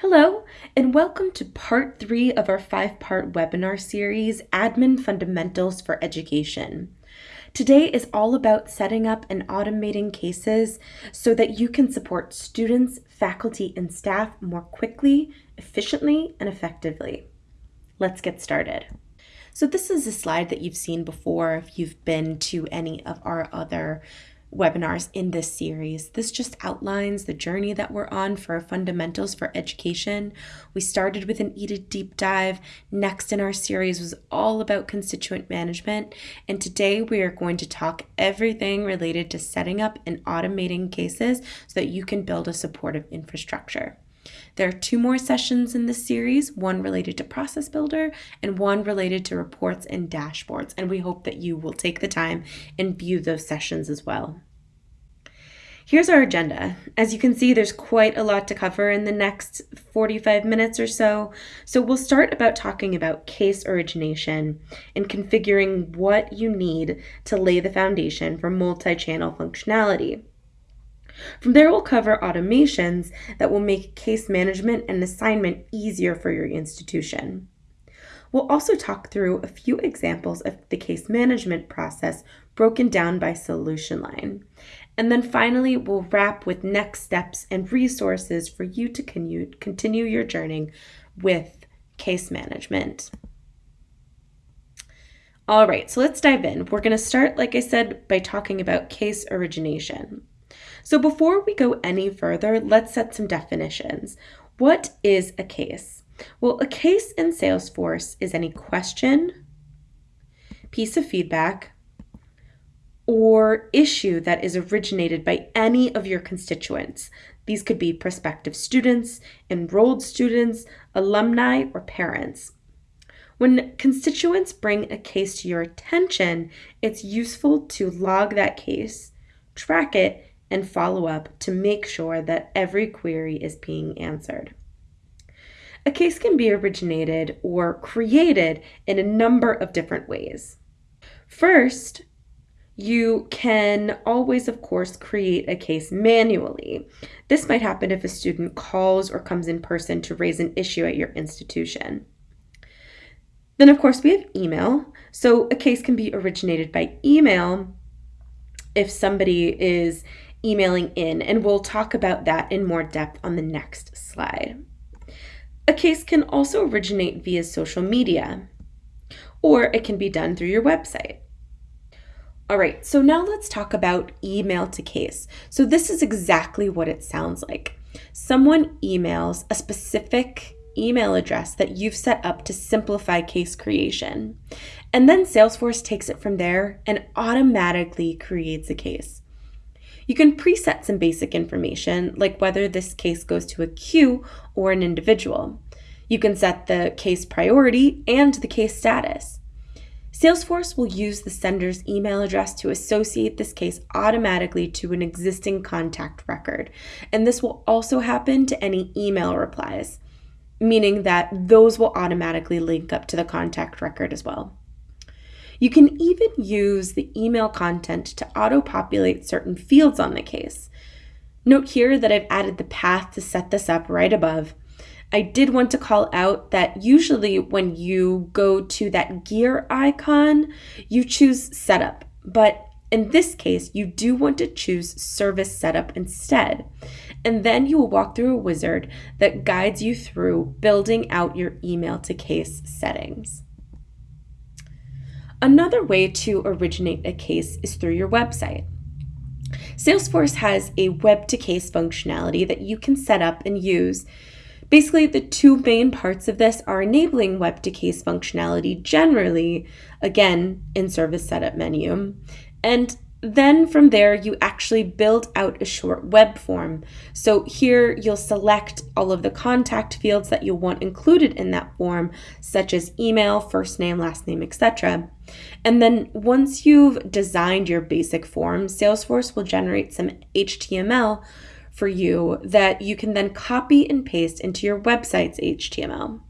Hello, and welcome to part three of our five part webinar series, Admin Fundamentals for Education. Today is all about setting up and automating cases so that you can support students, faculty, and staff more quickly, efficiently, and effectively. Let's get started. So this is a slide that you've seen before if you've been to any of our other webinars in this series. This just outlines the journey that we're on for fundamentals for education. We started with an EDA deep dive. Next in our series was all about constituent management. And today we are going to talk everything related to setting up and automating cases so that you can build a supportive infrastructure. There are two more sessions in this series, one related to Process Builder and one related to reports and dashboards, and we hope that you will take the time and view those sessions as well. Here's our agenda. As you can see, there's quite a lot to cover in the next 45 minutes or so. So we'll start about talking about case origination and configuring what you need to lay the foundation for multi-channel functionality. From there, we'll cover automations that will make case management and assignment easier for your institution. We'll also talk through a few examples of the case management process broken down by solution line. And then finally, we'll wrap with next steps and resources for you to continue your journey with case management. All right, so let's dive in. We're going to start, like I said, by talking about case origination. So before we go any further, let's set some definitions. What is a case? Well, a case in Salesforce is any question, piece of feedback, or issue that is originated by any of your constituents. These could be prospective students, enrolled students, alumni, or parents. When constituents bring a case to your attention, it's useful to log that case, track it, and follow up to make sure that every query is being answered. A case can be originated or created in a number of different ways. First, you can always, of course, create a case manually. This might happen if a student calls or comes in person to raise an issue at your institution. Then, of course, we have email. So a case can be originated by email if somebody is emailing in, and we'll talk about that in more depth on the next slide. A case can also originate via social media, or it can be done through your website. All right, so now let's talk about email to case. So this is exactly what it sounds like. Someone emails a specific email address that you've set up to simplify case creation. And then Salesforce takes it from there and automatically creates a case. You can preset some basic information, like whether this case goes to a queue or an individual. You can set the case priority and the case status. Salesforce will use the sender's email address to associate this case automatically to an existing contact record. And this will also happen to any email replies, meaning that those will automatically link up to the contact record as well. You can even use the email content to auto-populate certain fields on the case. Note here that I've added the path to set this up right above. I did want to call out that usually when you go to that gear icon, you choose setup, but in this case, you do want to choose service setup instead. And then you will walk through a wizard that guides you through building out your email to case settings. Another way to originate a case is through your website. Salesforce has a web to case functionality that you can set up and use. Basically, the two main parts of this are enabling web to case functionality generally, again, in service setup menu, and then from there, you actually build out a short web form. So here you'll select all of the contact fields that you'll want included in that form, such as email, first name, last name, etc. And then once you've designed your basic form, Salesforce will generate some HTML for you that you can then copy and paste into your website's HTML.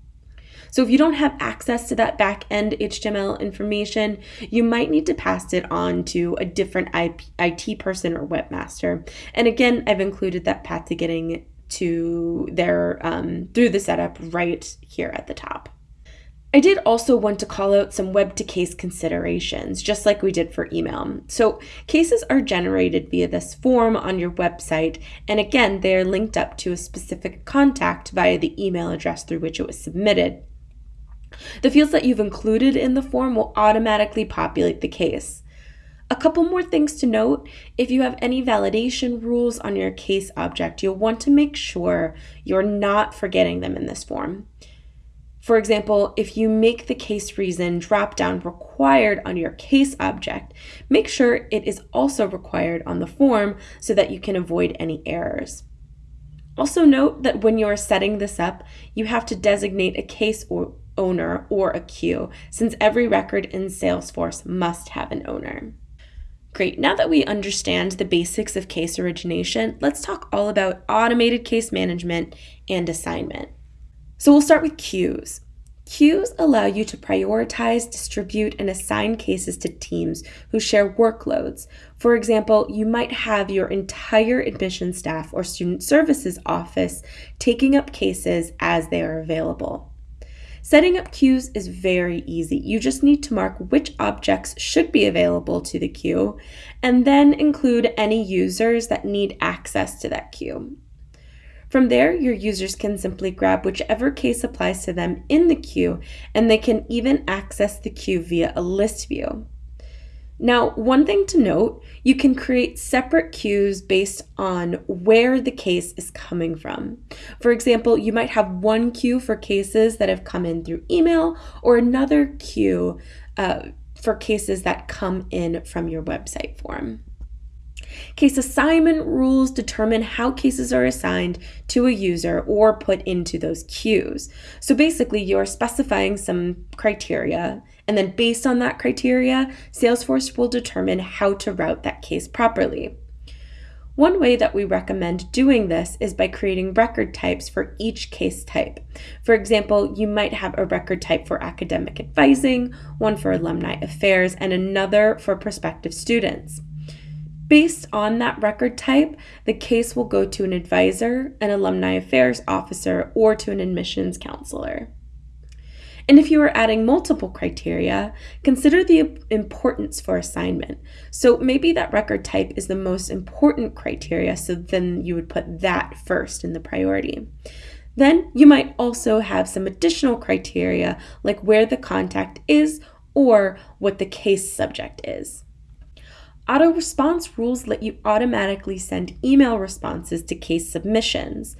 So if you don't have access to that back end HTML information, you might need to pass it on to a different IT person or webmaster. And again, I've included that path to getting to their um, through the setup right here at the top. I did also want to call out some web to case considerations, just like we did for email. So, cases are generated via this form on your website, and again, they are linked up to a specific contact via the email address through which it was submitted. The fields that you've included in the form will automatically populate the case. A couple more things to note if you have any validation rules on your case object, you'll want to make sure you're not forgetting them in this form. For example, if you make the case reason dropdown required on your case object, make sure it is also required on the form so that you can avoid any errors. Also note that when you're setting this up, you have to designate a case or owner or a queue, since every record in Salesforce must have an owner. Great, now that we understand the basics of case origination, let's talk all about automated case management and assignment. So we'll start with queues. Queues allow you to prioritize, distribute, and assign cases to teams who share workloads. For example, you might have your entire admission staff or student services office taking up cases as they are available. Setting up queues is very easy. You just need to mark which objects should be available to the queue and then include any users that need access to that queue. From there, your users can simply grab whichever case applies to them in the queue, and they can even access the queue via a list view. Now, one thing to note, you can create separate queues based on where the case is coming from. For example, you might have one queue for cases that have come in through email or another queue uh, for cases that come in from your website form. Case assignment rules determine how cases are assigned to a user or put into those queues. So basically, you're specifying some criteria, and then based on that criteria, Salesforce will determine how to route that case properly. One way that we recommend doing this is by creating record types for each case type. For example, you might have a record type for academic advising, one for alumni affairs, and another for prospective students. Based on that record type, the case will go to an advisor, an alumni affairs officer, or to an admissions counselor. And if you are adding multiple criteria, consider the importance for assignment. So maybe that record type is the most important criteria, so then you would put that first in the priority. Then you might also have some additional criteria like where the contact is or what the case subject is. Auto response rules let you automatically send email responses to case submissions.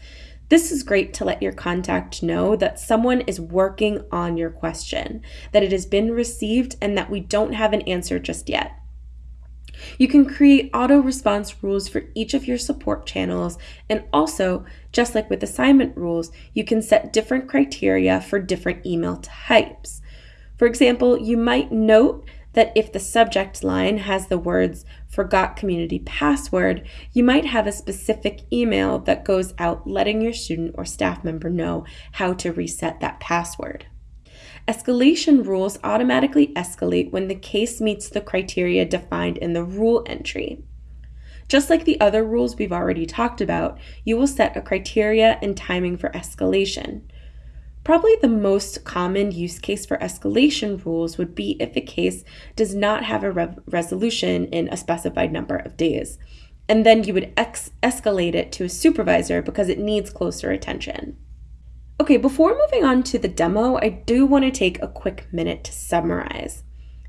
This is great to let your contact know that someone is working on your question, that it has been received, and that we don't have an answer just yet. You can create auto response rules for each of your support channels, and also, just like with assignment rules, you can set different criteria for different email types. For example, you might note that if the subject line has the words forgot community password, you might have a specific email that goes out letting your student or staff member know how to reset that password. Escalation rules automatically escalate when the case meets the criteria defined in the rule entry. Just like the other rules we've already talked about, you will set a criteria and timing for escalation. Probably the most common use case for escalation rules would be if a case does not have a re- resolution in a specified number of days. And then you would escalate it to a supervisor because it needs closer attention. Okay, before moving on to the demo, I do want to take a quick minute to summarize.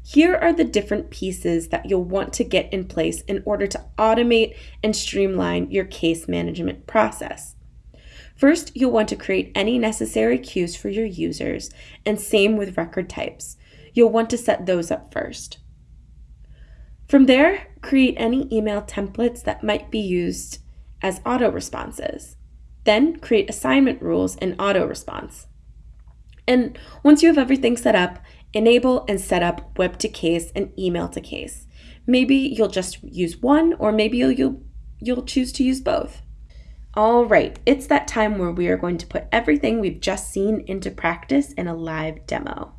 Here are the different pieces that you'll want to get in place in order to automate and streamline your case management process. First, you'll want to create any necessary queues for your users, and same with record types. You'll want to set those up first. From there, create any email templates that might be used as auto responses. Then create assignment rules in auto response. And once you have everything set up, enable and set up web to case and email to case. Maybe you'll just use one, or maybe you'll, you'll, you'll choose to use both. All right, it's that time where we are going to put everything we've just seen into practice in a live demo.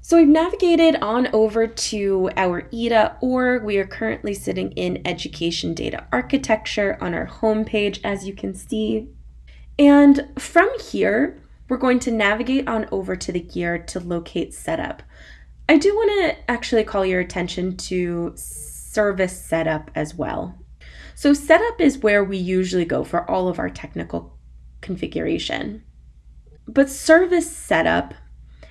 So we've navigated on over to our EDA org. We are currently sitting in education data architecture on our homepage, as you can see. And from here, we're going to navigate on over to the gear to locate setup. I do want to actually call your attention to service setup as well. So setup is where we usually go for all of our technical configuration. But service setup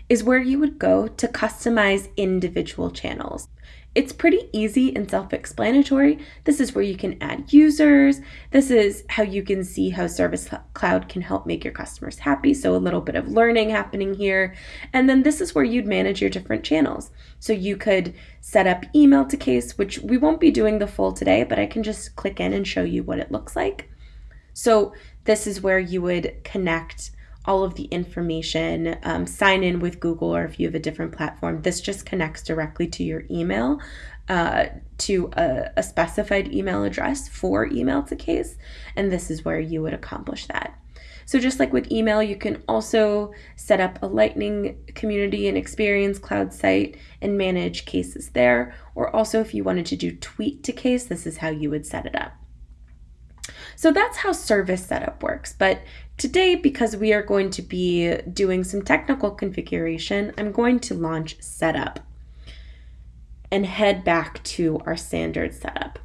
is where you would go to customize individual channels. It's pretty easy and self explanatory. This is where you can add users. This is how you can see how Service Cloud can help make your customers happy. So, a little bit of learning happening here. And then this is where you'd manage your different channels. So, you could set up email to case, which we won't be doing the full today, but I can just click in and show you what it looks like. So, this is where you would connect all of the information, um, sign in with Google, or if you have a different platform, this just connects directly to your email, uh, to a, a specified email address for email to case, and this is where you would accomplish that. So, just like with email, you can also set up a Lightning community and experience cloud site and manage cases there. Or also, if you wanted to do tweet to case, this is how you would set it up. So that's how service setup works. But today, because we are going to be doing some technical configuration, I'm going to launch setup and head back to our standard setup.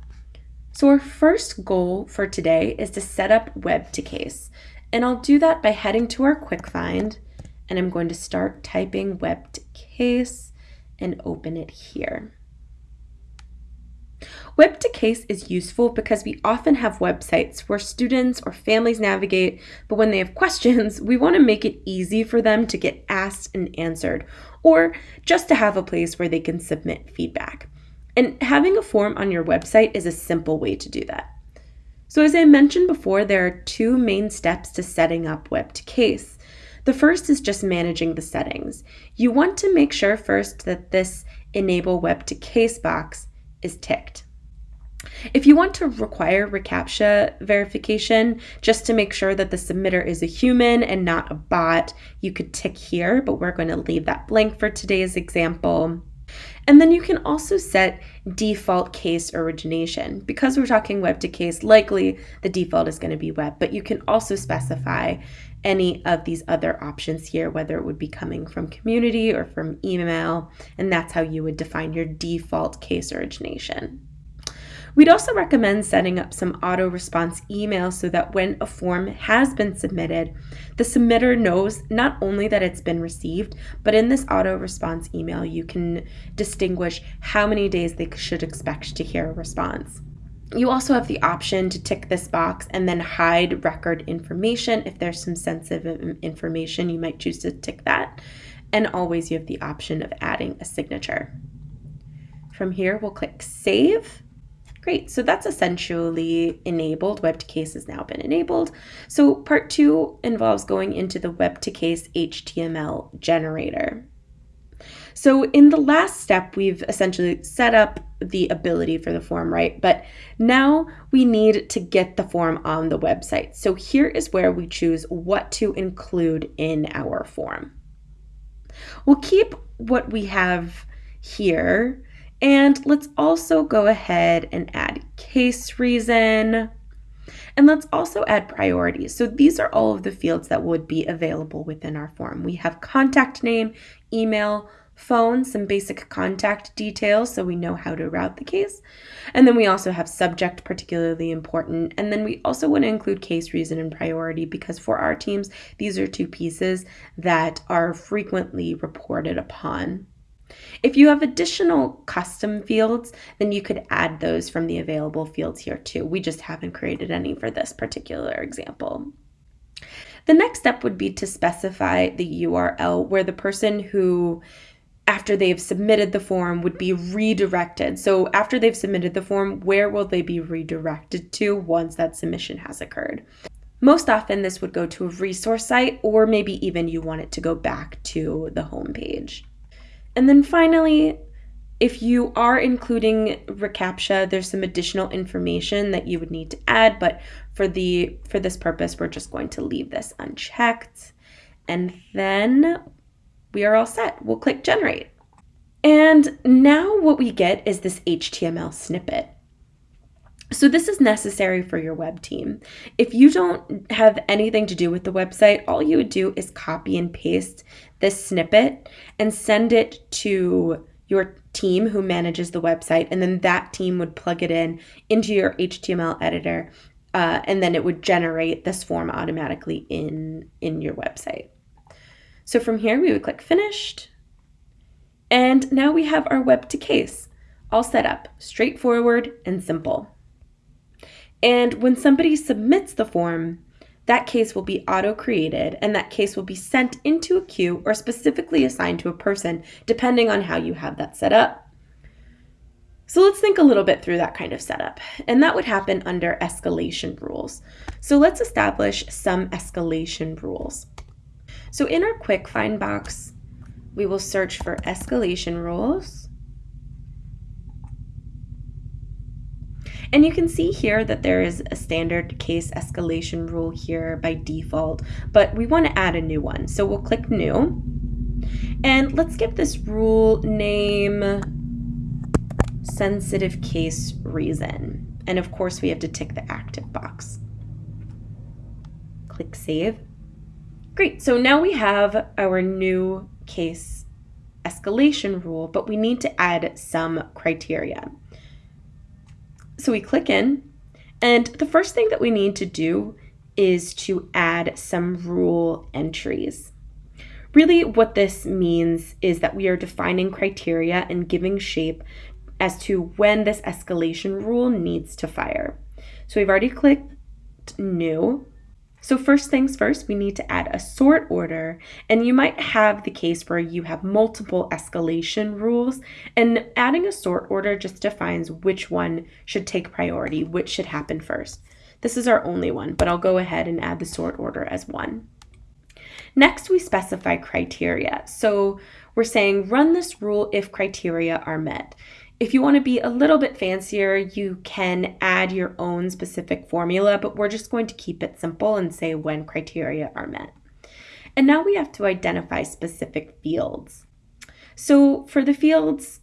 So our first goal for today is to set up web to case. And I'll do that by heading to our quick find and I'm going to start typing web to case and open it here. Web to case is useful because we often have websites where students or families navigate, but when they have questions, we want to make it easy for them to get asked and answered, or just to have a place where they can submit feedback. And having a form on your website is a simple way to do that. So, as I mentioned before, there are two main steps to setting up web to case. The first is just managing the settings. You want to make sure first that this enable web to case box is ticked. If you want to require reCAPTCHA verification just to make sure that the submitter is a human and not a bot, you could tick here, but we're going to leave that blank for today's example. And then you can also set default case origination. Because we're talking web to case, likely the default is going to be web, but you can also specify any of these other options here, whether it would be coming from community or from email, and that's how you would define your default case origination. We'd also recommend setting up some auto response email so that when a form has been submitted, the submitter knows not only that it's been received, but in this auto response email, you can distinguish how many days they should expect to hear a response. You also have the option to tick this box and then hide record information. If there's some sensitive information, you might choose to tick that. And always you have the option of adding a signature. From here, we'll click Save Great, so that's essentially enabled. Web to case has now been enabled. So part two involves going into the web to case HTML generator. So in the last step, we've essentially set up the ability for the form, right? But now we need to get the form on the website. So here is where we choose what to include in our form. We'll keep what we have here and let's also go ahead and add case reason. And let's also add priorities. So these are all of the fields that would be available within our form. We have contact name, email, phone, some basic contact details so we know how to route the case. And then we also have subject, particularly important. And then we also want to include case reason and priority because for our teams, these are two pieces that are frequently reported upon. If you have additional custom fields, then you could add those from the available fields here too. We just haven't created any for this particular example. The next step would be to specify the URL where the person who after they've submitted the form would be redirected. So after they've submitted the form, where will they be redirected to once that submission has occurred? Most often this would go to a resource site or maybe even you want it to go back to the home page. And then finally, if you are including reCAPTCHA, there's some additional information that you would need to add, but for the for this purpose, we're just going to leave this unchecked. And then we are all set. We'll click generate. And now what we get is this HTML snippet. So this is necessary for your web team. If you don't have anything to do with the website, all you would do is copy and paste this snippet and send it to your team who manages the website, and then that team would plug it in into your HTML editor, uh, and then it would generate this form automatically in in your website. So from here, we would click finished, and now we have our web to case all set up, straightforward and simple. And when somebody submits the form, that case will be auto created and that case will be sent into a queue or specifically assigned to a person, depending on how you have that set up. So let's think a little bit through that kind of setup. And that would happen under escalation rules. So let's establish some escalation rules. So in our quick find box, we will search for escalation rules. And you can see here that there is a standard case escalation rule here by default, but we want to add a new one. So we'll click new. And let's give this rule name sensitive case reason. And of course we have to tick the active box. Click save. Great, so now we have our new case escalation rule, but we need to add some criteria. So we click in, and the first thing that we need to do is to add some rule entries. Really, what this means is that we are defining criteria and giving shape as to when this escalation rule needs to fire. So we've already clicked new, so first things first, we need to add a sort order, and you might have the case where you have multiple escalation rules, and adding a sort order just defines which one should take priority, which should happen first. This is our only one, but I'll go ahead and add the sort order as one. Next, we specify criteria. So we're saying run this rule if criteria are met. If you want to be a little bit fancier, you can add your own specific formula, but we're just going to keep it simple and say when criteria are met. And now we have to identify specific fields. So for the fields,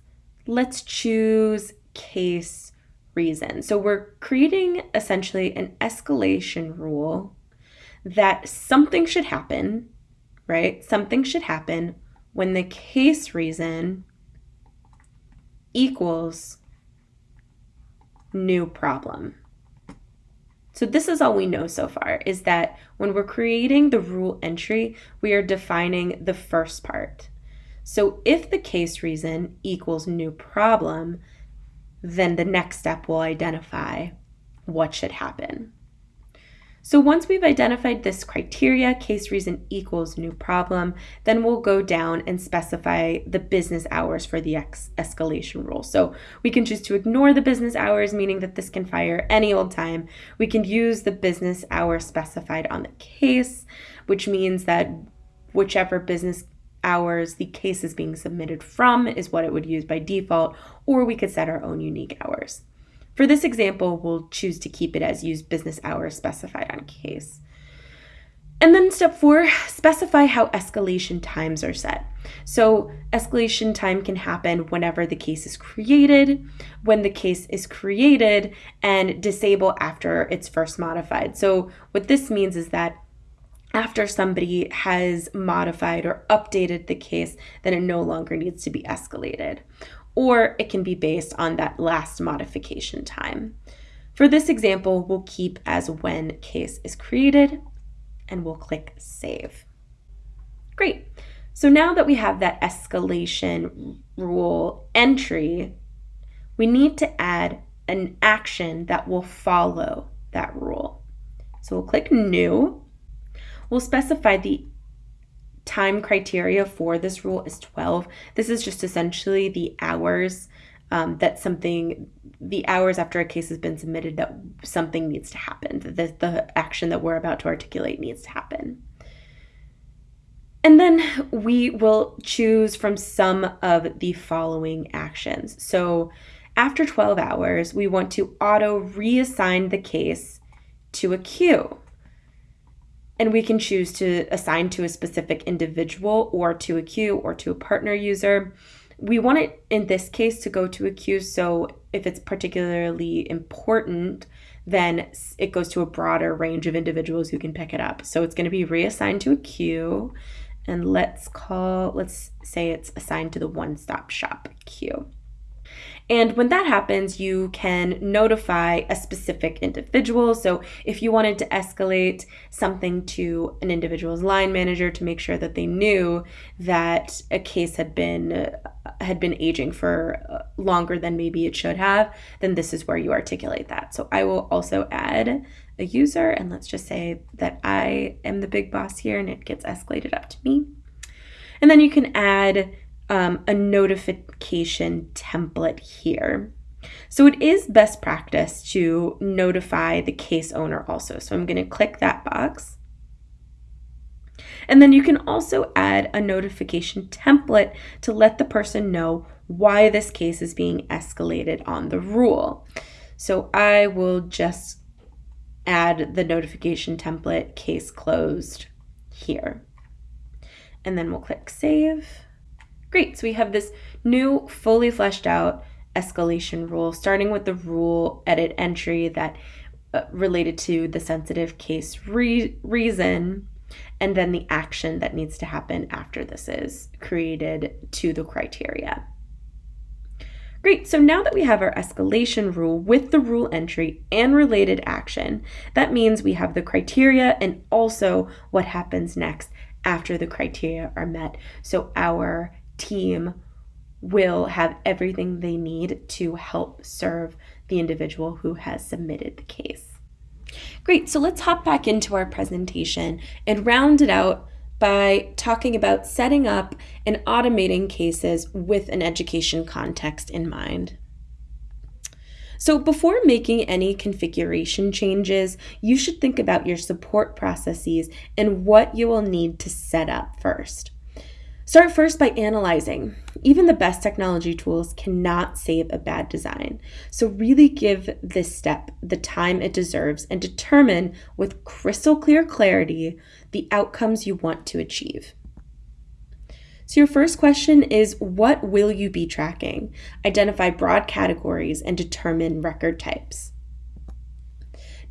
let's choose case reason. So we're creating essentially an escalation rule that something should happen, right? Something should happen when the case reason equals new problem. So this is all we know so far is that when we're creating the rule entry, we are defining the first part. So if the case reason equals new problem, then the next step will identify what should happen. So once we've identified this criteria, case reason equals new problem, then we'll go down and specify the business hours for the escalation rule. So we can choose to ignore the business hours, meaning that this can fire any old time. We can use the business hour specified on the case, which means that whichever business hours the case is being submitted from is what it would use by default, or we could set our own unique hours. For this example, we'll choose to keep it as use business hours specified on case. And then step four, specify how escalation times are set. So escalation time can happen whenever the case is created, when the case is created, and disable after it's first modified. So what this means is that after somebody has modified or updated the case, then it no longer needs to be escalated or it can be based on that last modification time. For this example, we'll keep as when case is created and we'll click save. Great. So now that we have that escalation rule entry, we need to add an action that will follow that rule. So we'll click new. We'll specify the time criteria for this rule is 12. This is just essentially the hours um, that something, the hours after a case has been submitted that something needs to happen, the, the action that we're about to articulate needs to happen. And then we will choose from some of the following actions. So after 12 hours, we want to auto reassign the case to a queue and we can choose to assign to a specific individual or to a queue or to a partner user. we want it in this case to go to a queue. So if it's particularly important, then it goes to a broader range of individuals who can pick it up. So it's going to be reassigned to a queue. And let's call, let's say it's assigned to the one stop shop queue. And when that happens, you can notify a specific individual. So if you wanted to escalate something to an individual's line manager to make sure that they knew that a case had been had been aging for uh, longer than maybe it should have, then this is where you articulate that. So I will also add a user and let's just say that I am the big boss here and it gets escalated up to me. And then you can add um, a notification template here. So it is best practice to notify the case owner also. So I'm going to click that box. And then you can also add a notification template to let the person know why this case is being escalated on the rule. So I will just add the notification template case closed here. And then we'll click save. Great, so we have this new fully fleshed out escalation rule, starting with the rule edit entry that uh, related to the sensitive case re reason, and then the action that needs to happen after this is created to the criteria. Great, so now that we have our escalation rule with the rule entry and related action, that means we have the criteria and also what happens next after the criteria are met. So our team will have everything they need to help serve the individual who has submitted the case. Great, so let's hop back into our presentation and round it out by talking about setting up and automating cases with an education context in mind. So before making any configuration changes, you should think about your support processes and what you will need to set up first. Start first by analyzing. Even the best technology tools cannot save a bad design. So, really give this step the time it deserves and determine with crystal clear clarity the outcomes you want to achieve. So, your first question is What will you be tracking? Identify broad categories and determine record types.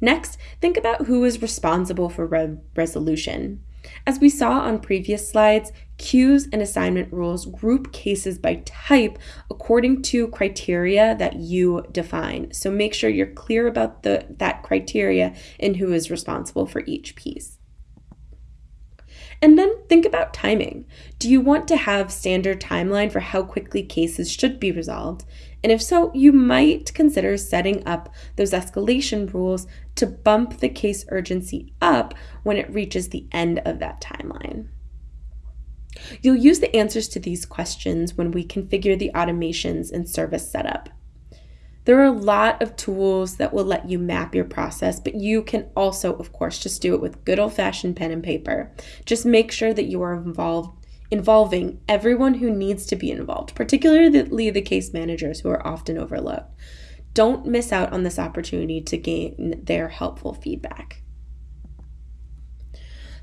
Next, think about who is responsible for re resolution. As we saw on previous slides, queues and assignment rules group cases by type according to criteria that you define. So make sure you're clear about the, that criteria and who is responsible for each piece. And then think about timing. Do you want to have standard timeline for how quickly cases should be resolved? And if so, you might consider setting up those escalation rules to bump the case urgency up when it reaches the end of that timeline. You'll use the answers to these questions when we configure the automations and service setup. There are a lot of tools that will let you map your process, but you can also, of course, just do it with good old fashioned pen and paper. Just make sure that you are involved involving everyone who needs to be involved, particularly the case managers who are often overlooked. Don't miss out on this opportunity to gain their helpful feedback.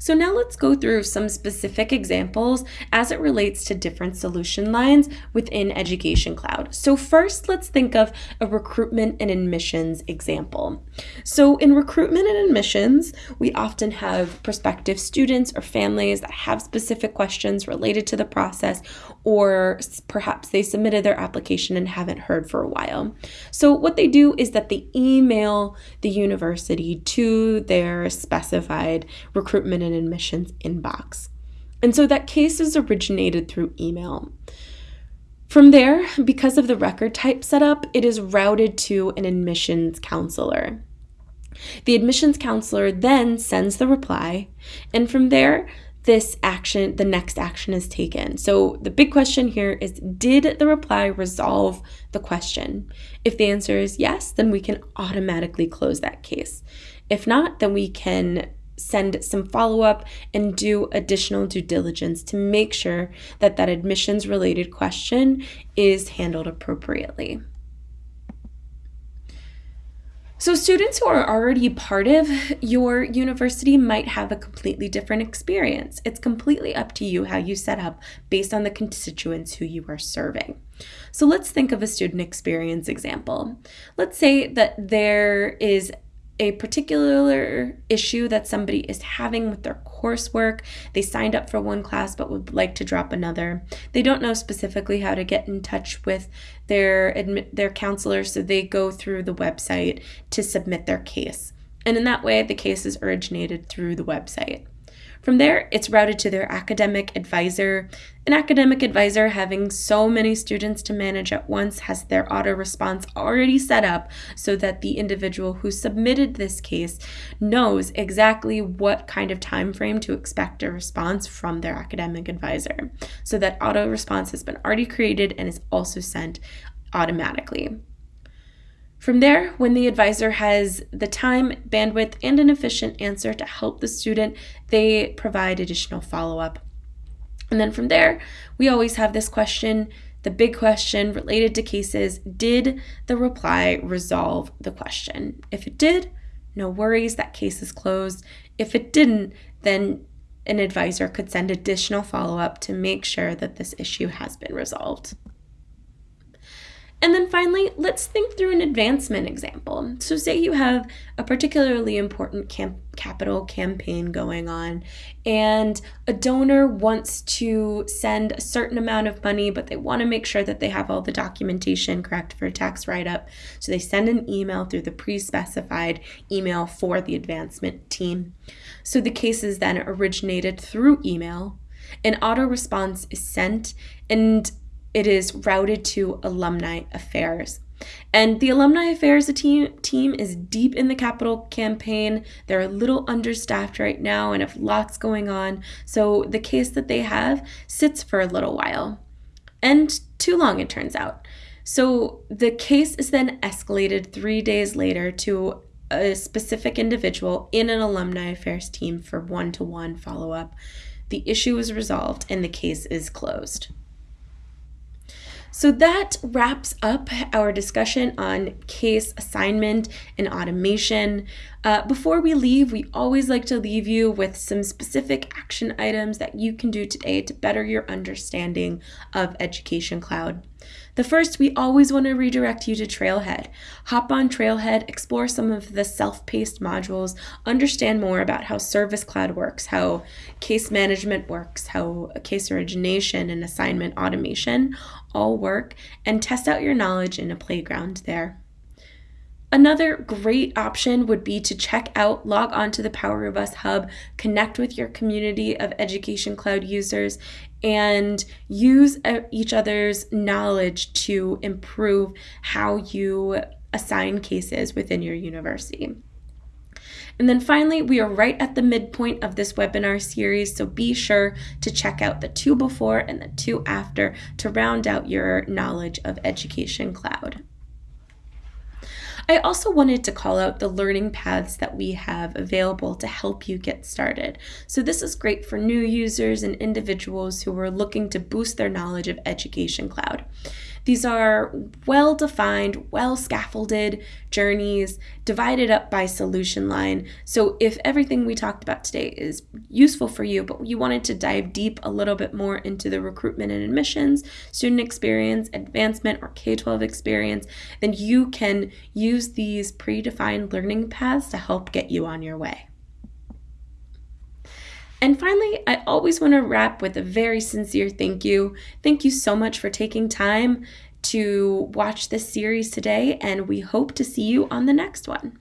So now let's go through some specific examples as it relates to different solution lines within Education Cloud. So first, let's think of a recruitment and admissions example. So in recruitment and admissions, we often have prospective students or families that have specific questions related to the process, or perhaps they submitted their application and haven't heard for a while. So what they do is that they email the university to their specified recruitment and admissions inbox. And so that case is originated through email. From there, because of the record type setup, it is routed to an admissions counselor. The admissions counselor then sends the reply, and from there, this action, the next action is taken. So the big question here is Did the reply resolve the question? If the answer is yes, then we can automatically close that case. If not, then we can send some follow up and do additional due diligence to make sure that that admissions related question is handled appropriately. So, students who are already part of your university might have a completely different experience. It's completely up to you how you set up based on the constituents who you are serving. So, let's think of a student experience example. Let's say that there is a particular issue that somebody is having with their coursework. They signed up for one class but would like to drop another. They don't know specifically how to get in touch with their their counselor, so they go through the website to submit their case. And in that way, the case is originated through the website. From there, it's routed to their academic advisor. An academic advisor, having so many students to manage at once, has their auto response already set up so that the individual who submitted this case knows exactly what kind of time frame to expect a response from their academic advisor. So that auto response has been already created and is also sent automatically. From there, when the advisor has the time, bandwidth, and an efficient answer to help the student, they provide additional follow up. And then from there, we always have this question the big question related to cases Did the reply resolve the question? If it did, no worries, that case is closed. If it didn't, then an advisor could send additional follow up to make sure that this issue has been resolved. And then finally, let's think through an advancement example. So, say you have a particularly important camp- capital campaign going on, and a donor wants to send a certain amount of money, but they want to make sure that they have all the documentation correct for a tax write up. So, they send an email through the pre specified email for the advancement team. So, the case is then originated through email. An auto response is sent, and it is routed to alumni affairs. And the Alumni Affairs team, team is deep in the capital campaign. They're a little understaffed right now and have lots going on. So the case that they have sits for a little while. And too long, it turns out. So the case is then escalated three days later to a specific individual in an Alumni Affairs team for one to one follow up. The issue is resolved and the case is closed. So that wraps up our discussion on case assignment and automation. Uh, before we leave, we always like to leave you with some specific action items that you can do today to better your understanding of Education Cloud. The first, we always want to redirect you to Trailhead. Hop on Trailhead, explore some of the self paced modules, understand more about how Service Cloud works, how case management works, how case origination and assignment automation all work, and test out your knowledge in a playground there. Another great option would be to check out, log on to the Power of Us Hub, connect with your community of Education Cloud users, and use uh, each other's knowledge to improve how you assign cases within your university. And then finally, we are right at the midpoint of this webinar series, so be sure to check out the two before and the two after to round out your knowledge of Education Cloud. I also wanted to call out the learning paths that we have available to help you get started. So, this is great for new users and individuals who are looking to boost their knowledge of Education Cloud. These are well defined, well scaffolded journeys divided up by solution line. So, if everything we talked about today is useful for you, but you wanted to dive deep a little bit more into the recruitment and admissions, student experience, advancement, or K 12 experience, then you can use these predefined learning paths to help get you on your way. And finally, I always want to wrap with a very sincere thank you. Thank you so much for taking time to watch this series today, and we hope to see you on the next one.